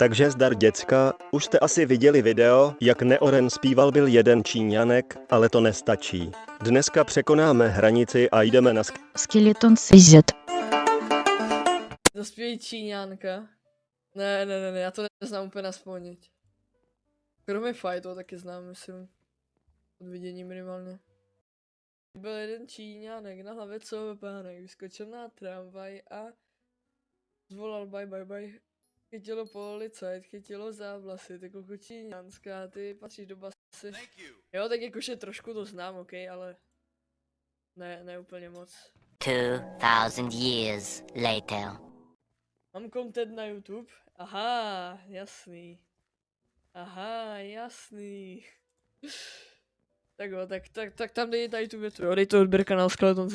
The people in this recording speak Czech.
Takže zdar děcka, už jste asi viděli video, jak Neoren zpíval byl jeden Číňanek, ale to nestačí. Dneska překonáme hranici a jdeme na sk- Skeleton seizet. Zaspějí Číňánka. Ne, ne, ne, ne, já to neznám úplně nasponět. Kromě fightu taky znám, myslím. Od vidění minimálně. Byl jeden Číňánek na hlavě pánek, vyskočil na tramvaj a zvolal bye bye bye. Chytilo policajt, chytilo závlasy, ty kluku číňanská, ty patříš do basy. Jo, tak jakože trošku to znám, ok, ale ne, ne úplně moc. 2,000 years later. Mám content na YouTube? Aha, jasný. Aha, jasný. tak jo, tak, tak, tak tam dej tady tu větu, jo, dej to odběr kanál Skeleton.